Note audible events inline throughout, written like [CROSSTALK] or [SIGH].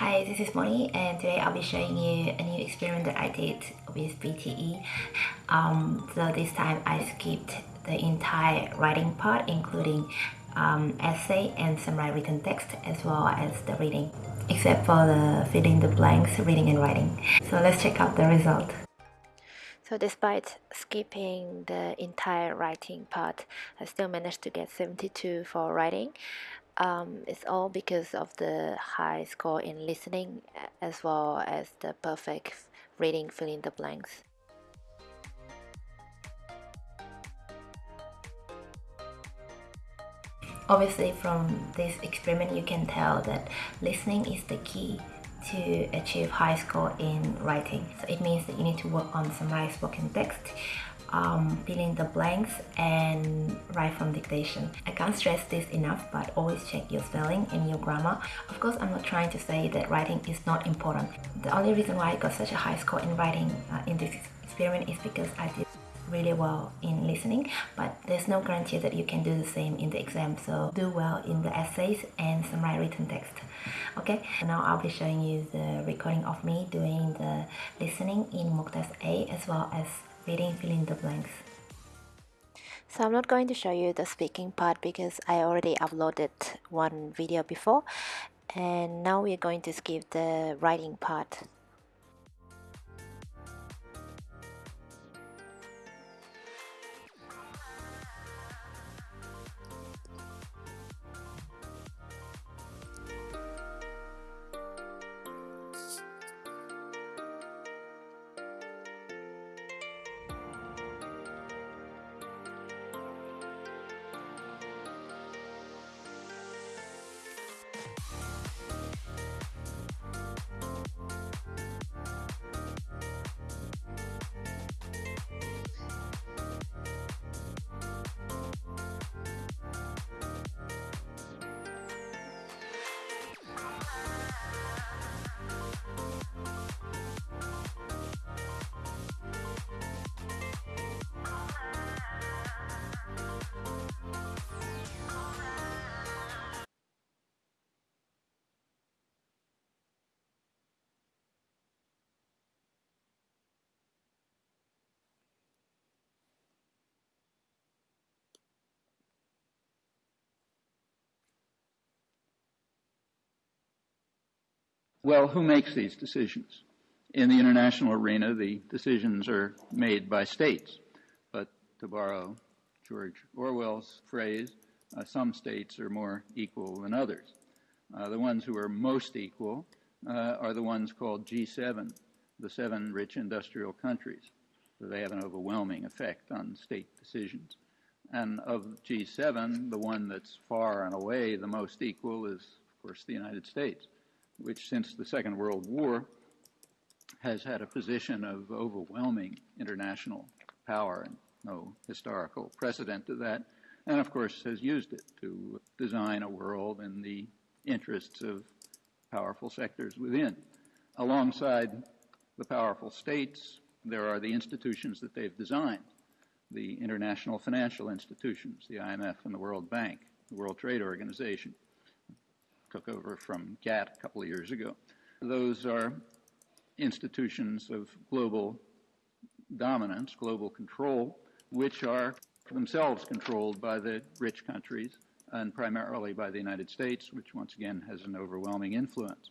Hi, this is Moni and today I'll be showing you a new experiment that I did with PTE. Um, so this time I skipped the entire writing part including um, essay and summary written text as well as the reading except for the filling the blanks reading and writing. So let's check out the result. So despite skipping the entire writing part, I still managed to get 72 for writing. Um, it's all because of the high score in listening as well as the perfect reading filling the blanks. Obviously from this experiment you can tell that listening is the key to achieve high score in writing. So it means that you need to work on summarized spoken text, um, fill in the blanks and write from dictation. I can't stress this enough but always check your spelling and your grammar. Of course I'm not trying to say that writing is not important. The only reason why I got such a high score in writing uh, in this experiment is because I did really well in listening but there's no guarantee that you can do the same in the exam so do well in the essays and summary written text okay now I'll be showing you the recording of me doing the listening in mock test A as well as reading fill in the blanks. So I'm not going to show you the speaking part because I already uploaded one video before. And now we're going to skip the writing part Well, who makes these decisions? In the international arena, the decisions are made by states. But to borrow George Orwell's phrase, uh, some states are more equal than others. Uh, the ones who are most equal uh, are the ones called G7, the seven rich industrial countries. So they have an overwhelming effect on state decisions. And of G7, the one that's far and away the most equal is, of course, the United States which since the Second World War has had a position of overwhelming international power and no historical precedent to that, and of course has used it to design a world in the interests of powerful sectors within. Alongside the powerful states, there are the institutions that they've designed, the international financial institutions, the IMF and the World Bank, the World Trade Organization, took over from GATT a couple of years ago. Those are institutions of global dominance, global control, which are themselves controlled by the rich countries and primarily by the United States, which once again has an overwhelming influence.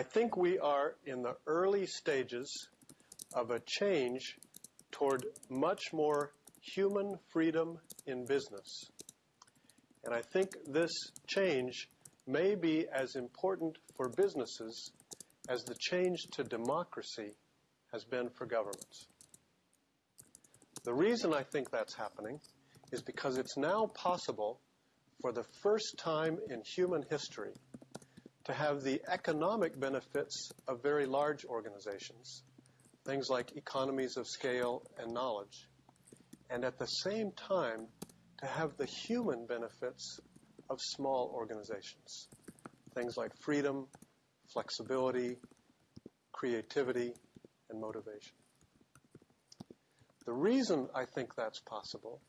I think we are in the early stages of a change toward much more human freedom in business. And I think this change may be as important for businesses as the change to democracy has been for governments. The reason I think that's happening is because it's now possible for the first time in human history to have the economic benefits of very large organizations, things like economies of scale and knowledge, and at the same time to have the human benefits of small organizations, things like freedom, flexibility, creativity, and motivation. The reason I think that's possible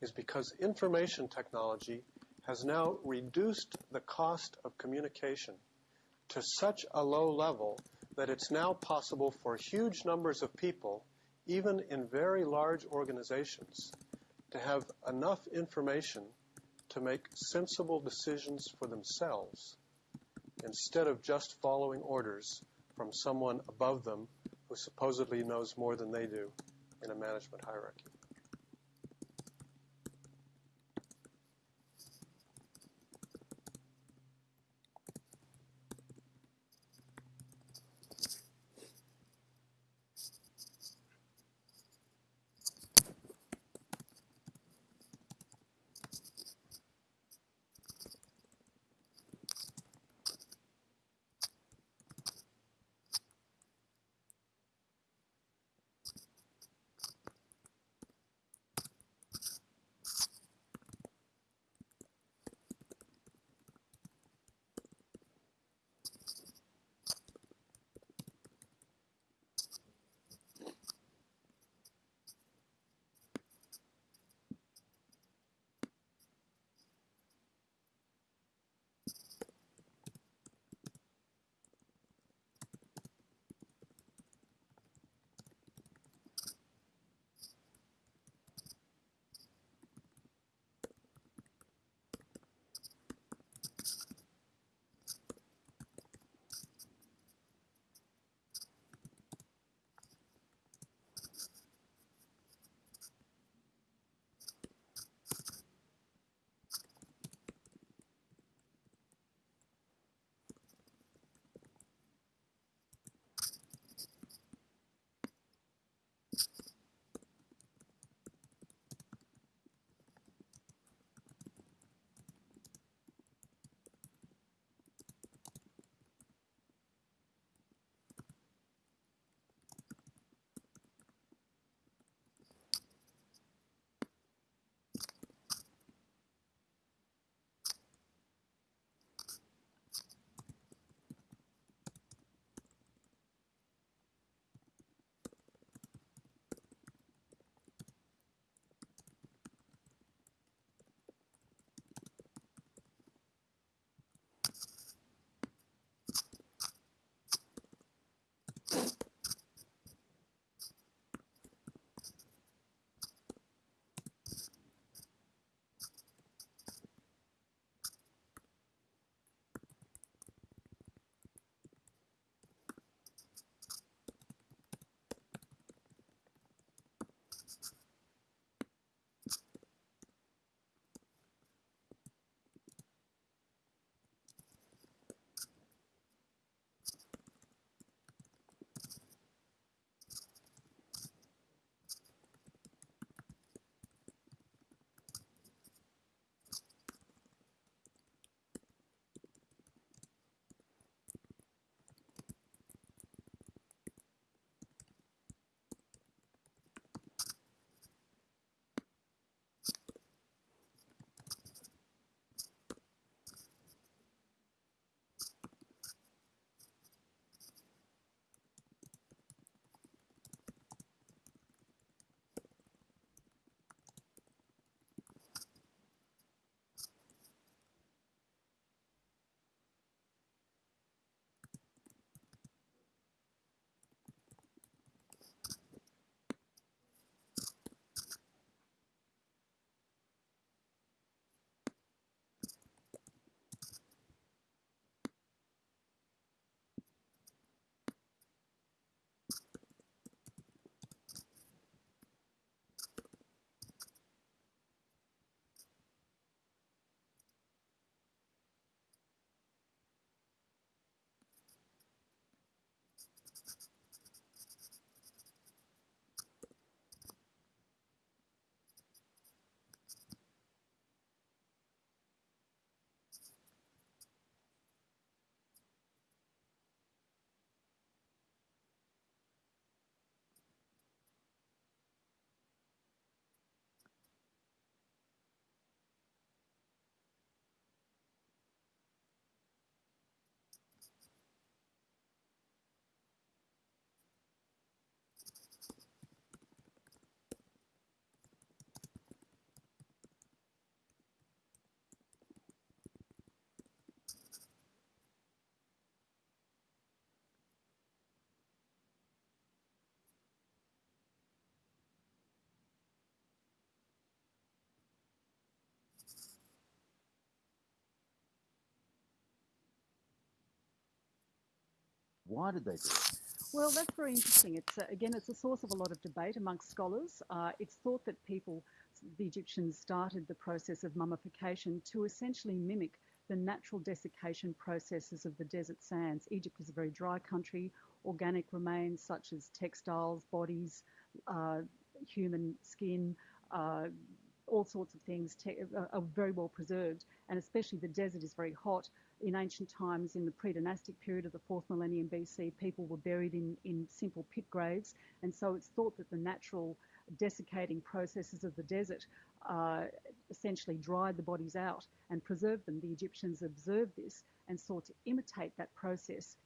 is because information technology has now reduced the cost of communication to such a low level that it's now possible for huge numbers of people, even in very large organizations, to have enough information to make sensible decisions for themselves instead of just following orders from someone above them who supposedly knows more than they do in a management hierarchy. Why did they do it? Well, that's very interesting. It's uh, again, it's a source of a lot of debate amongst scholars. Uh, it's thought that people, the Egyptians, started the process of mummification to essentially mimic the natural desiccation processes of the desert sands. Egypt is a very dry country. Organic remains such as textiles, bodies, uh, human skin, uh, all sorts of things are very well preserved, and especially the desert is very hot in ancient times, in the pre-dynastic period of the fourth millennium BC, people were buried in, in simple pit graves, and so it's thought that the natural desiccating processes of the desert uh, essentially dried the bodies out and preserved them. The Egyptians observed this and sought to imitate that process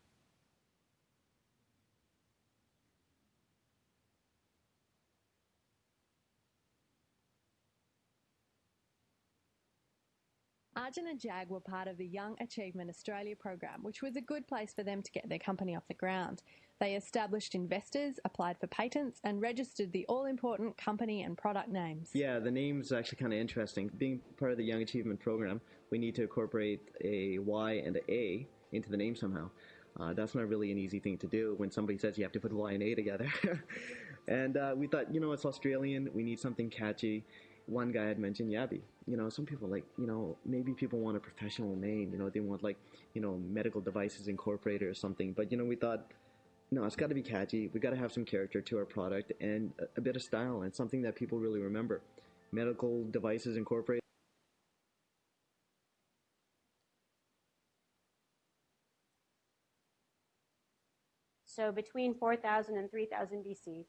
Arjun and Jag were part of the Young Achievement Australia program, which was a good place for them to get their company off the ground. They established investors, applied for patents, and registered the all important company and product names. Yeah, the name's actually kind of interesting. Being part of the Young Achievement program, we need to incorporate a Y and an A into the name somehow. Uh, that's not really an easy thing to do when somebody says you have to put Y and A together. [LAUGHS] and uh, we thought, you know, it's Australian, we need something catchy one guy had mentioned Yabi. You know, some people like, you know, maybe people want a professional name. You know, they want like, you know, medical devices incorporated or something. But you know, we thought, no, it's got to be catchy. We got to have some character to our product and a, bit of style and something that people really remember. Medical devices incorporated. So between 4000 and 3000 BC,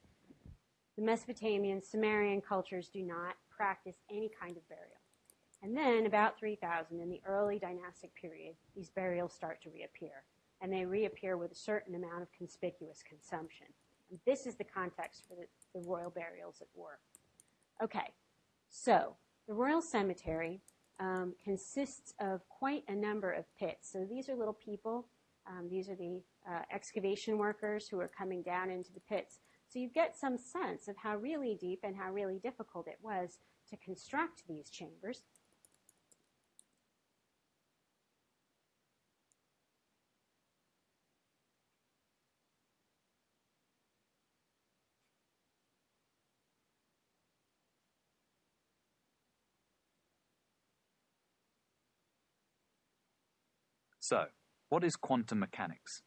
the Mesopotamian, Sumerian cultures do not practice any kind of burial. And then, about 3000, in the early dynastic period, these burials start to reappear. And they reappear with a certain amount of conspicuous consumption. And this is the context for the, the royal burials at Ur. Okay, so the royal cemetery um, consists of quite a number of pits. So these are little people. Um, these are the uh, excavation workers who are coming down into the pits. So you get some sense of how really deep and how really difficult it was to construct these chambers. So, what is quantum mechanics?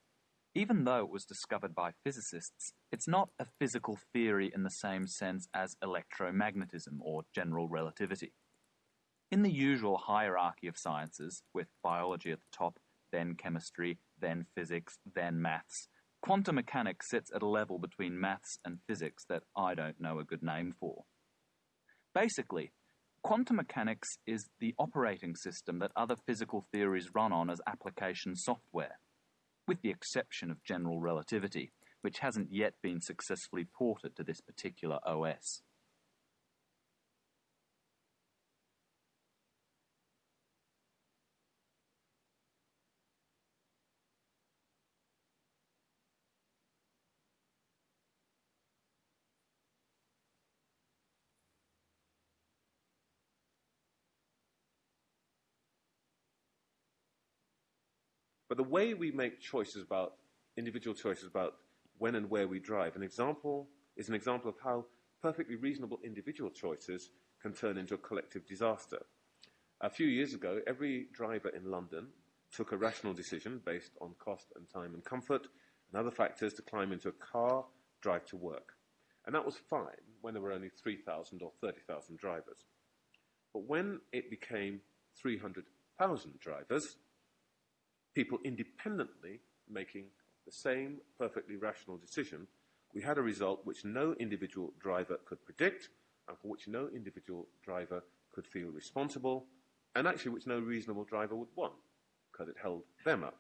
Even though it was discovered by physicists, it's not a physical theory in the same sense as electromagnetism or general relativity. In the usual hierarchy of sciences, with biology at the top, then chemistry, then physics, then maths, quantum mechanics sits at a level between maths and physics that I don't know a good name for. Basically, quantum mechanics is the operating system that other physical theories run on as application software with the exception of general relativity, which hasn't yet been successfully ported to this particular OS. But the way we make choices about, individual choices about when and where we drive, an example is an example of how perfectly reasonable individual choices can turn into a collective disaster. A few years ago, every driver in London took a rational decision based on cost and time and comfort and other factors to climb into a car, drive to work. And that was fine when there were only 3,000 or 30,000 drivers. But when it became 300,000 drivers, people independently making the same perfectly rational decision, we had a result which no individual driver could predict and for which no individual driver could feel responsible and actually which no reasonable driver would want because it held them up.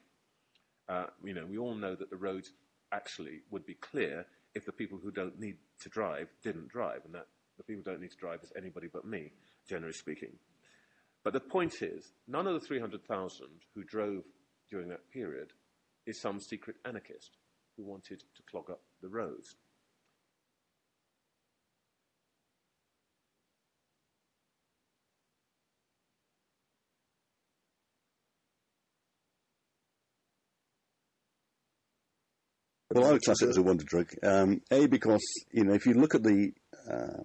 Uh, you know, we all know that the roads actually would be clear if the people who don't need to drive didn't drive and that the people who don't need to drive is anybody but me, generally speaking. But the point is, none of the 300,000 who drove during that period is some secret anarchist who wanted to clog up the roads. Well, I would class it as a wonder drug. Um, a because you know if you look at the uh,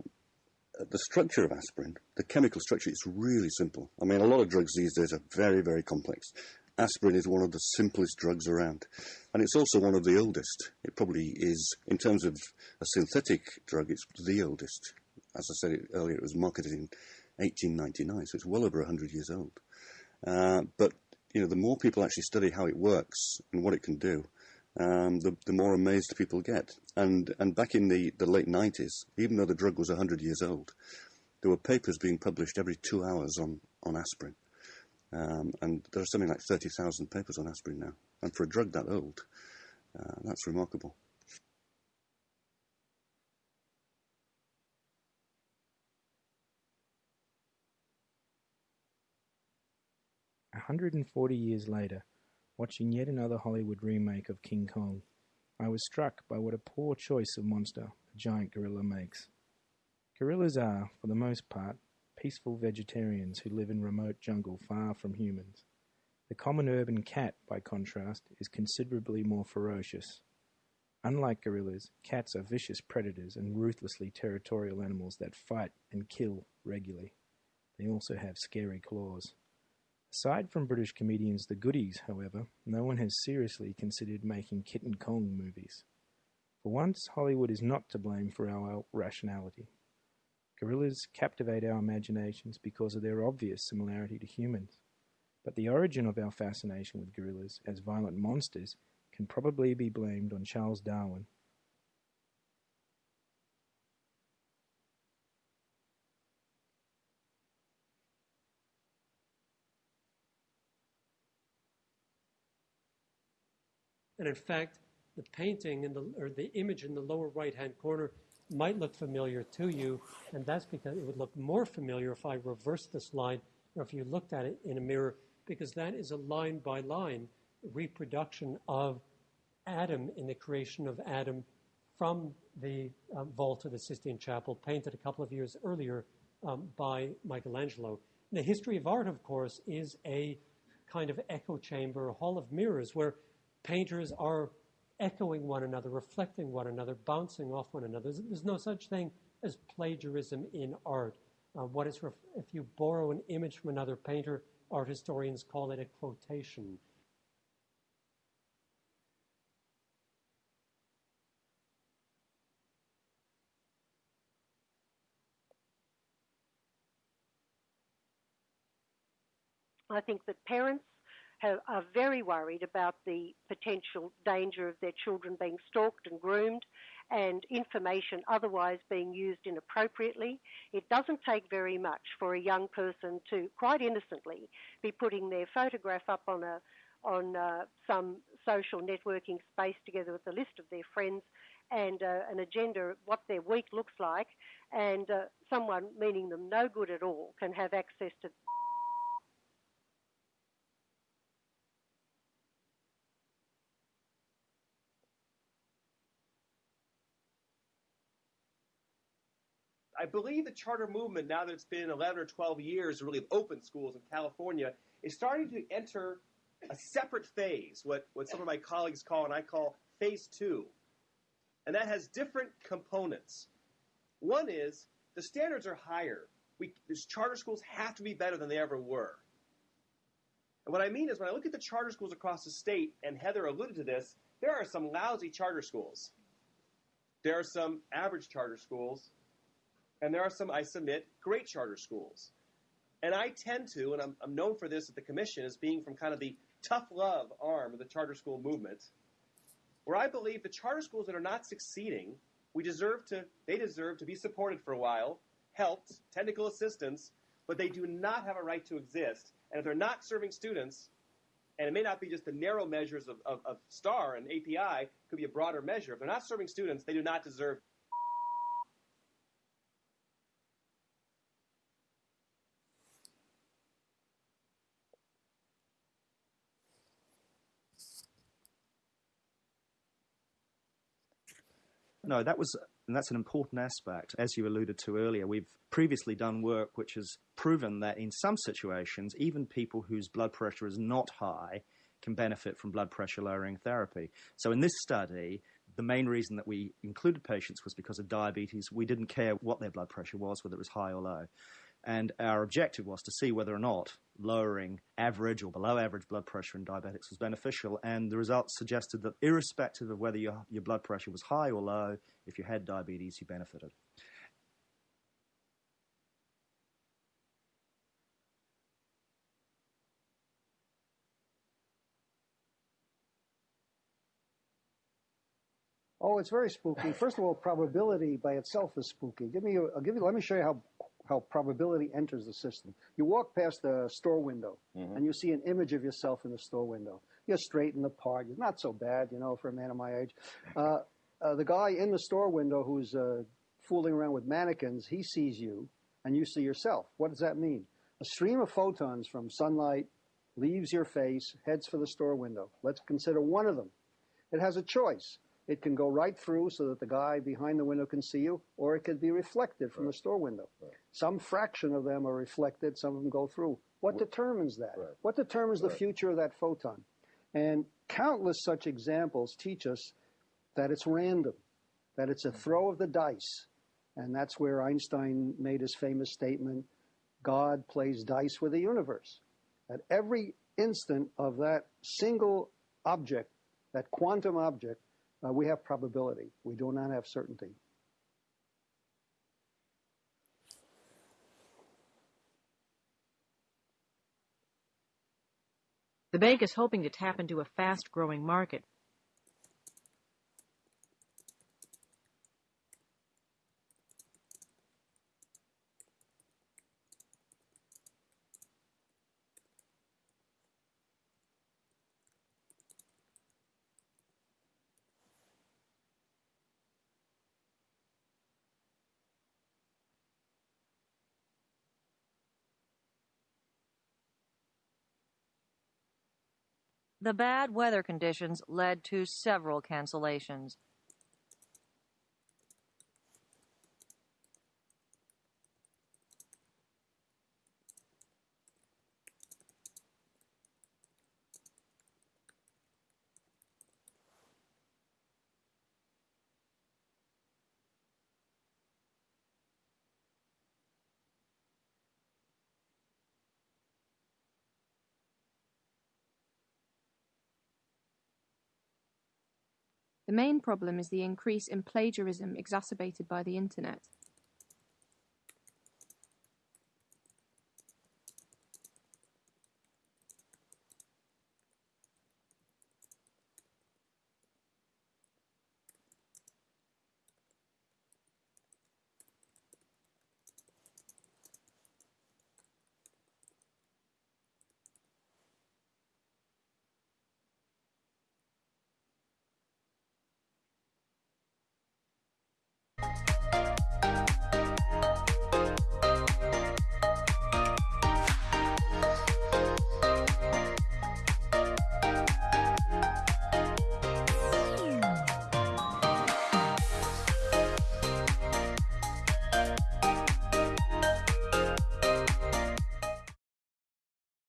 the structure of aspirin, the chemical structure is really simple. I mean, a lot of drugs these days are very very complex. Aspirin is one of the simplest drugs around, and it's also one of the oldest. It probably is in terms of a synthetic drug. It's the oldest. As I said earlier, it was marketed in 1899, so it's well over 100 years old. Uh, but you know, the more people actually study how it works and what it can do, um, the, the more amazed people get. And and back in the, the late 90s, even though the drug was 100 years old, there were papers being published every two hours on, on aspirin. Um, and there are something like 30,000 papers on aspirin now. And for a drug that old, uh, that's remarkable. A 140 years later, watching yet another Hollywood remake of King Kong, I was struck by what a poor choice of monster the giant gorilla makes. Gorillas are, for the most part, peaceful vegetarians who live in remote jungle far from humans. The common urban cat, by contrast, is considerably more ferocious. Unlike gorillas, cats are vicious predators and ruthlessly territorial animals that fight and kill regularly. They also have scary claws. Aside from British comedians The Goodies, however, no one has seriously considered making Kitten Kong movies. For once, Hollywood is not to blame for our rationality. Gorillas captivate our imaginations because of their obvious similarity to humans. But the origin of our fascination with gorillas as violent monsters can probably be blamed on Charles Darwin, And in fact, the painting in the, or the image in the lower right-hand corner might look familiar to you, and that's because it would look more familiar if I reversed this line, or if you looked at it in a mirror, because that is a line-by-line reproduction of Adam in the creation of Adam from the um, vault of the Sistine Chapel, painted a couple of years earlier um, by Michelangelo. The history of art, of course, is a kind of echo chamber, a hall of mirrors, where painters are echoing one another, reflecting one another, bouncing off one another. There's, no such thing as plagiarism in art. Uh, what is ref- if you borrow an image from another painter, art historians call it a quotation. I think that parents have, are very worried about the potential danger of their children being stalked and groomed and information otherwise being used inappropriately. It doesn't take very much for a young person to quite innocently be putting their photograph up on a on uh, some social networking space together with a list of their friends and uh, an agenda, of what their week looks like, and uh, someone meaning them no good at all can have access to I believe the charter movement, now that it's been 11 or 12 years, really of open schools in California, is starting to enter a separate phase, what, what some of my colleagues call and I call phase two. And that has different components. One is the standards are higher. We, these charter schools have to be better than they ever were. And what I mean is when I look at the charter schools across the state, and Heather alluded to this, there are some lousy charter schools. There are some average charter schools, and there are some, I submit, great charter schools. And I tend to, and I'm, I'm known for this at the commission as being from kind of the tough love arm of the charter school movement, where I believe the charter schools that are not succeeding, we deserve to, they deserve to be supported for a while, helped, technical assistance, but they do not have a right to exist. And if they're not serving students, and it may not be just the narrow measures of, of, of STAR and API, could be a broader measure. If they're not serving students, they do not deserve No, that was, and that's an important aspect. As you alluded to earlier, we've previously done work which has proven that in some situations, even people whose blood pressure is not high can benefit from blood pressure lowering therapy. So in this study, the main reason that we included patients was because of diabetes. We didn't care what their blood pressure was, whether it was high or low. And our objective was to see whether or not lowering average or below average blood pressure in diabetics was beneficial. And the results suggested that, irrespective of whether your, your blood pressure was high or low, if you had diabetes, you benefited. Oh, it's very spooky. First of all, probability by itself is spooky. Give me, a, give you. Let me show you how how probability enters the system. You walk past the store window Mhm. and you see an image of yourself in the store window. You're straight in the part. You're not so bad, you know, for a man of my age. [LAUGHS] Uh, uh, the guy in the store window who's uh, fooling around with mannequins, he sees you and you see yourself. What does that mean? A stream of photons from sunlight leaves your face, heads for the store window. Let's consider one of them. It has a choice. It can go right through so that the guy behind the window can see you, or it could be reflected from the store window. Some fraction of them are reflected, some of them go through. What determines that? What determines the future of that photon? And countless such examples teach us that it's random, that it's a mm-hmm. throw of the dice. And that's where Einstein made his famous statement God plays dice with the universe. At every instant of that single object, that quantum object, uh, we have probability. We do not have certainty. The bank is hoping to tap into a fast growing market. The bad weather conditions led to several cancellations. The main problem is the increase in plagiarism exacerbated by the internet.